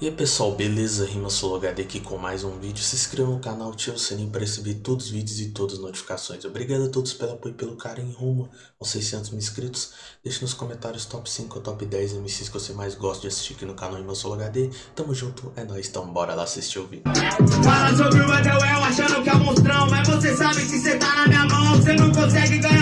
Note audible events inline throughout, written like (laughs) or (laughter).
E aí pessoal, beleza? Rima HD aqui com mais um vídeo. Se inscreva no canal, ative o sininho para receber todos os vídeos e todas as notificações. Obrigado a todos pelo apoio e pelo carinho rumo aos 600 mil inscritos. Deixe nos comentários top 5 ou top 10 MCs que você mais gosta de assistir aqui no canal Rima HD. Tamo junto, é nóis, então bora lá assistir o vídeo. Fala sobre o Edelwell achando que é monstrão, mas você sabe que você tá na minha mão. Você não consegue ganhar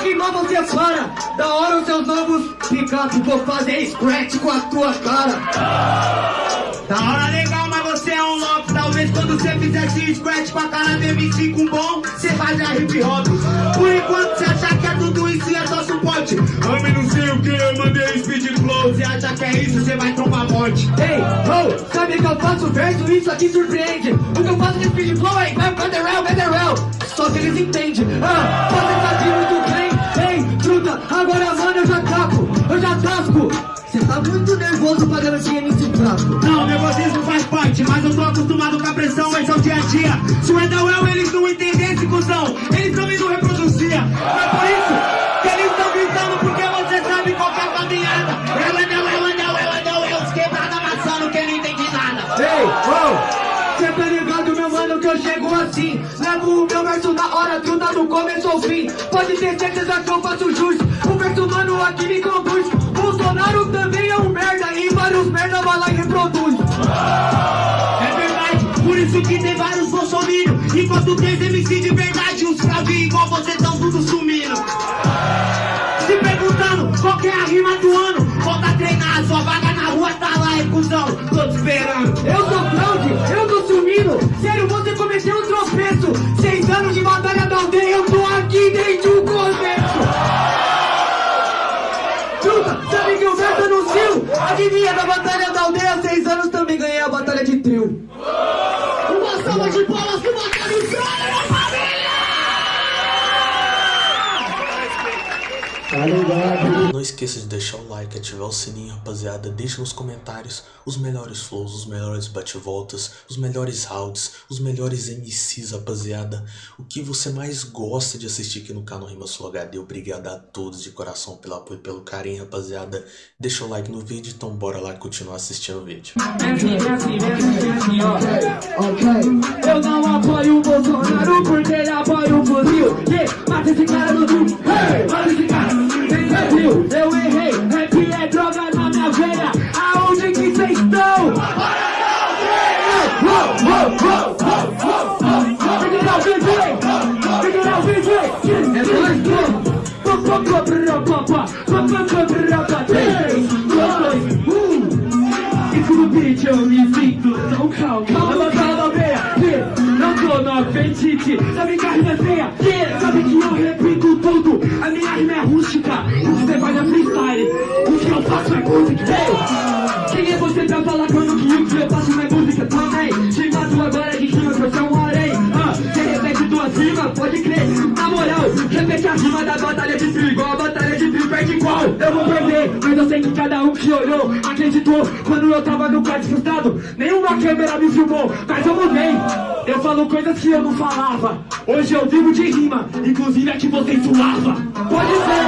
tá na rima, você para Da hora os seus novos picape Vou fazer scratch com a tua cara Da hora legal, mas você é um louco. Talvez quando você fizesse scratch com a cara do MC com bom, você fazia hip hop. Por enquanto você acha que é tudo isso e é só suporte. Homem, não sei o que, eu mandei speed flow. Você acha que é isso, você vai tomar morte. Ei, oh, sabe que eu faço verso, isso aqui surpreende O que eu faço de speed flow é vai Federal, Federal Só que eles entendem Ah, você sabe muito bem agora mano eu já taco Eu já tasco. Cê tá muito nervoso pra garantir MC fraco Não, nervosismo faz parte, mas eu tô acostumado com a pressão, esse é o dia a dia. Se o Edawel eles não entendessem, cuzão, eles também hora, truta do começo ao fim Pode ter certeza que eu faço jus O verso, mano, aqui me conduz Bolsonaro também é um merda E vários merda vai lá e reproduz É verdade, por isso que tem vários bolsominions. Enquanto tem MC de verdade, os cravinhos igual você tão tudo sumindo. Se perguntando qual que é a rima do ano, volta a treinar, sua vaga na rua tá lá, é cuzão, tô te esperando. Eu sou aldeia Eu tô aqui desde o começo Truta, sabe que o verso anuncio Adivinha da batalha da aldeia Seis anos também ganhei a batalha de trio Uma salva de palmas pro Batalha Sonho, família! Tá ligado? Não esqueça de deixar o like, ativar o sininho, rapaziada. Deixe nos comentários os melhores flows, os melhores bate-voltas, os melhores rounds, os melhores MCs, rapaziada. O que você mais gosta de assistir aqui no canal Rima Sul HD. Obrigado a todos de coração pelo apoio e pelo carinho, rapaziada. Deixa o like no vídeo, então bora lá continuar assistindo o vídeo. Eu não apoio o Bolsonaro porque ele apoia o fuzil yeah, Mata esse cara no hey, mata esse cara Brasil, eu errei, rap é droga na minha veia Aonde que cês estão? É um eu me sinto tão calmo que não tô no apetite Sabe que música Quem é você pra falar quando que o que eu faço não é música? Também. Te mato agora de rima que eu um harém. Ah, Você repete duas rimas, pode crer. Na moral, repete a rima da batalha de trio Igual a batalha de trio perde qual? Eu vou perder, mas eu sei que cada um que olhou Acreditou. Quando eu tava no quarto frustrado Nenhuma câmera me filmou, mas eu mudei Eu falo coisas que eu não falava. Hoje eu vivo de rima, inclusive a que você suava. Pode ser,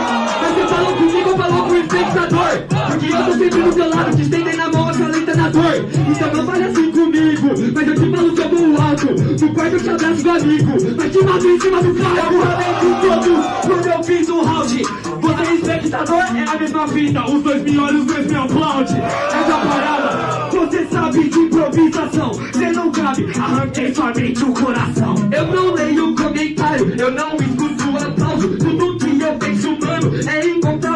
você falou comigo ou falou com o espectador. Porque eu tô sempre do teu lado, te estendendo a mão acalenta na dor. Então não fale assim comigo, mas eu te falo que eu vou alto. No quarto eu te abraço do amigo, mas te mato em cima do carro Eu falei com todos quando eu fiz o round Você é espectador, é a mesma fita. Os dois me olham, os dois me aplaudem. Essa parada, você sabe de improvisação Cê não cabe, arranquei somente o coração. Eu não leio comentário, eu não escuto aplauso. Tudo que eu penso, mano, é encontrar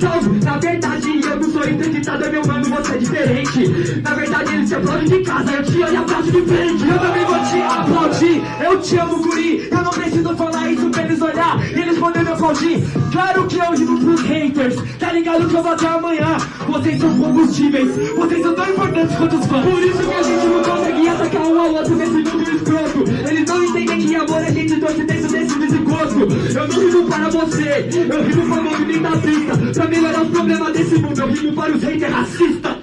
Na verdade eu não sou entrevistado, meu mano, você é diferente. Na verdade ele se aplaude de casa, eu te olho e aplaudo de frente. Eu também vou te aplaudir, eu te amo guri. Eu não preciso falar isso pra eles olhar eles poderem me aplaudir. Claro que eu digo pros haters Tá ligado que eu vou até amanhã. Vocês são combustíveis Vocês são tão importantes quanto os fãs. Por isso que a gente não consegue atacar um ao outro nesse mundo escroto. Eles não entendem que amor a gente trouxe dentro desse desgosto. Eu não rimo para você Eu rimo para o movimento da pista Pra melhorar os problemas desse mundo Eu rimo para os haters racistas.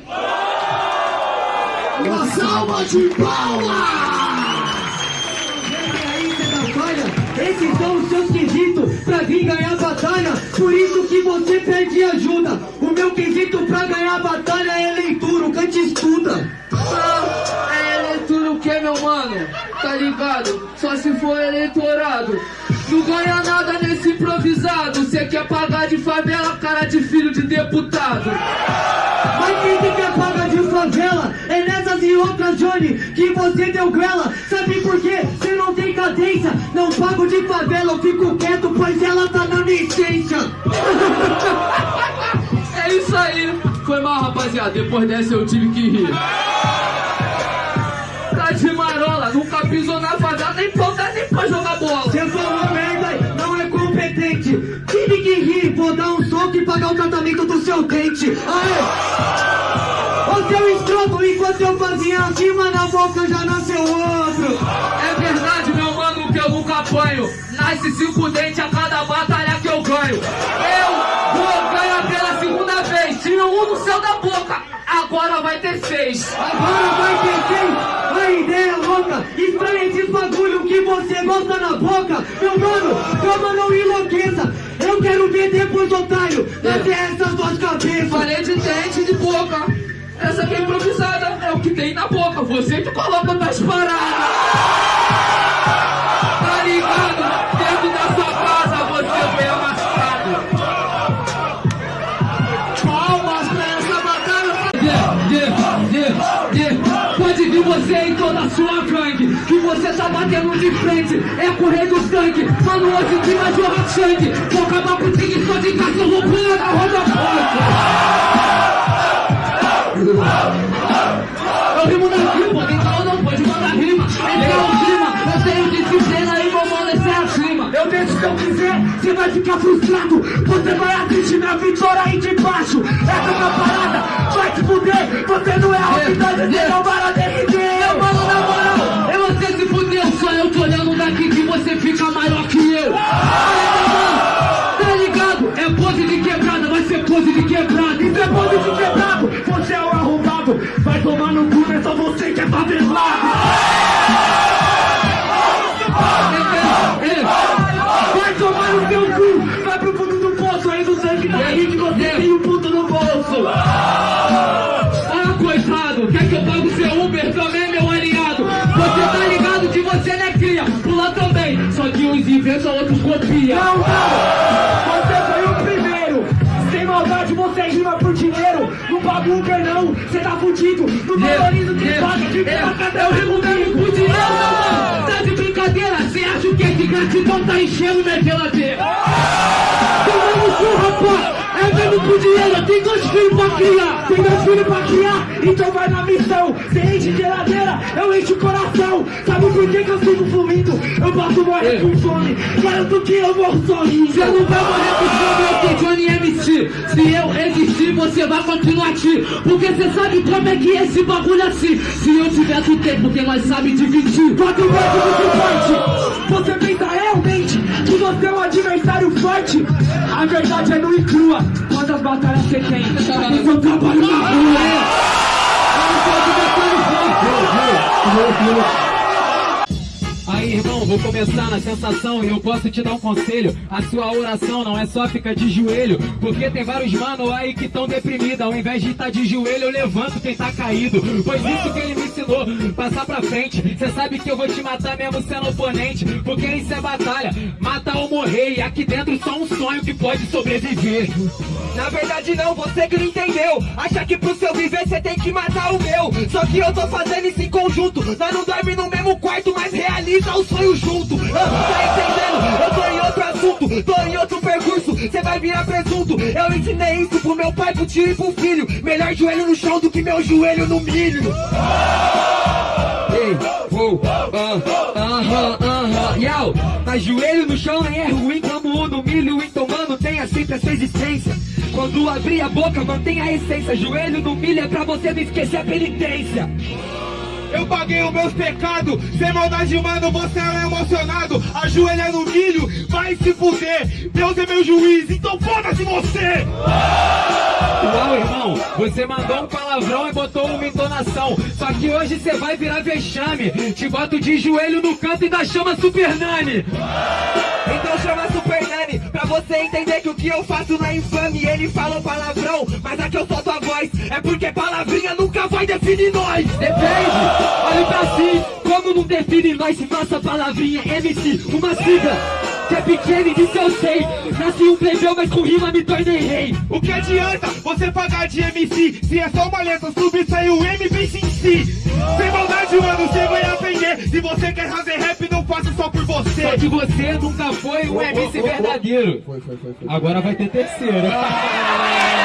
Uma salva de palmas! Esses são os seus quesitos pra vir ganhar a batalha. Por isso que você pede ajuda. O meu quesito pra ganhar a batalha Não ganha nada nesse improvisado. Cê quer pagar de favela, cara de filho de deputado. Mas quem que quer pagar de favela É nessas e outras, Johnny, que você deu grela Sabe por quê? Você não tem cadência Não pago de favela, eu fico quieto Pois ela tá na licença (laughs) É isso aí. Foi mal, rapaziada. Depois dessa eu tive que rir. Tá de marola, nunca pisou na favela, nem que rir, vou dar um soco e pagar o tratamento do seu dente Aê! Ô seu escroto, enquanto eu fazia acima na boca já nasceu outro É verdade, meu mano, que eu nunca apanho. Nasce cinco dentes a cada batalha que eu ganho. Eu vou ganhar pela segunda vez. Tinha um no céu da boca, agora vai ter seis. Agora vai ter quem? A ideia louca Estranha esses bagulho que você gosta na boca Meu mano, calma, não enlouqueça Eu quero ver depois, otário Nascer essas duas cabeças Falei de dente de boca. Essa aqui é improvisada, é o que tem na boca. Você que coloca nas paradas. Que você tá batendo de frente. É correr do sangue Mano, hoje que vai jorrar sangue Vou acabar com o tigre só de cachorro pulando a roda Eu rimo na rima, então não pode mandar rima. Entrar o clima, eu tenho disciplina e vou amolecer acima Eu deixo se eu quiser, você vai ficar frustrado. Você vai assistir minha vitória aí de baixo. Essa é uma parada, vai te fuder. Você não é a realidade, você não vai Meu que é favelado Vai tomar no seu cu, vai pro fundo do poço Aí do sangue da rede você tem um puto no bolso Ah, coitado, quer que eu pague o seu Uber também, meu aliado? Você tá ligado que você não é cria, pula também Só que uns inventam, outros copiam Não, não, você foi o primeiro Sem maldade você rima paga Uber não, você tá fudido. Não valoriza o que paga, fica rimo mesmo com dinheiro, meu mano Tá de brincadeira, cê acha que é de gratidão tá enchendo minha geladeira. Toma no cu, rapaz! É mesmo por dinheiro, tem dois filhos pra criar. Tem dois filhos pra criar, então vai na missão. Cê enche geladeira, eu encho o coração. Sabe por que que eu fico fluindo? Eu posso morrer com fome. Garanto que eu morro sozinho Você não vai morrer com fome, eu sou Johnny MC Se eu você vai continuar aqui Porque você sabe como é que é esse bagulho assim Se eu tiver tu tem, porque nós sabe dividir Quatro vezes muito forte Você pensa realmente que você é um adversário forte? A verdade é nua e crua Quantas batalhas você tem? Porque eu trabalho na rua Aí, irmão, vou começar na sensação e eu posso te dar um conselho. A sua oração não é só ficar de joelho, porque tem vários mano aí que tão deprimidos. Ao invés de estar de joelho, eu levanto quem tá caído. Pois isso que ele me ensinou, passar pra frente. Cê sabe que eu vou te matar mesmo sendo oponente, porque isso é batalha, mata ou morrer. E aqui dentro só um sonho que pode sobreviver. Na verdade não, você que não entendeu Acha que pro seu viver você tem que matar o meu Só que eu tô fazendo isso em conjunto Nós não dorme no mesmo quarto, mas realiza o sonho junto ah, Tá entendendo? Eu tô em outro assunto, tô em outro percurso Cê vai virar presunto Eu ensinei isso pro meu pai, pro tio e pro filho Melhor joelho no chão do que meu joelho no milho Ei, uou, ah, aham, aham, yau Mas joelho no chão é ruim como o no milho Então mano, tenha sempre a sua existência. Quando abrir a boca, mantenha a essência. Joelho no milho é pra você não esquecer a penitência. Eu paguei os meus pecados, sem maldade, mano, você é emocionado. Ajoelha no milho, vai se fuder. Deus é meu juiz, então foda-se você! Uau, irmão, você mandou um palavrão e botou uma entonação. Só que hoje você vai virar vexame. Te boto de joelho no canto e da chama Super Nani. Então chama Super Nani, pra você entender que o que eu faço não é infame. Ele falou palavrão, mas aqui eu solto a voz. É porque palavrinha nunca vai definir nós. Depende, olha pra si, como não define nós se nossa palavrinha é MC, uma sigla que é pequena e disso eu sei. Nasci um plebeu, mas com rima me tornei rei. O que adianta você pagar de MC se é só uma letra subir sai o M em si? Sem maldade, mano, você vai aprender. Se você quer fazer rap, não faça só por você. Só que você nunca foi um MC verdadeiro. Agora vai ter terceiro. (laughs)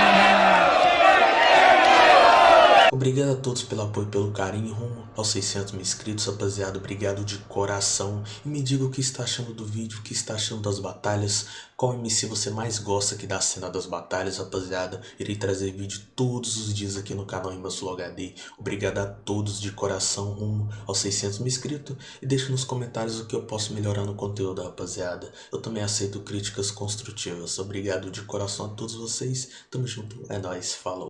Obrigado a todos pelo apoio pelo carinho rumo aos 600 mil inscritos, rapaziada. Obrigado de coração. E me diga o que está achando do vídeo, o que está achando das batalhas. Qual MC você mais gosta aqui da cena das batalhas, rapaziada. Irei trazer vídeo todos os dias aqui no canal Sul HD. Obrigado a todos de coração rumo aos 600 mil inscritos. E deixe nos comentários o que eu posso melhorar no conteúdo, rapaziada. Eu também aceito críticas construtivas. Obrigado de coração a todos vocês. Tamo junto. É nóis. Falou.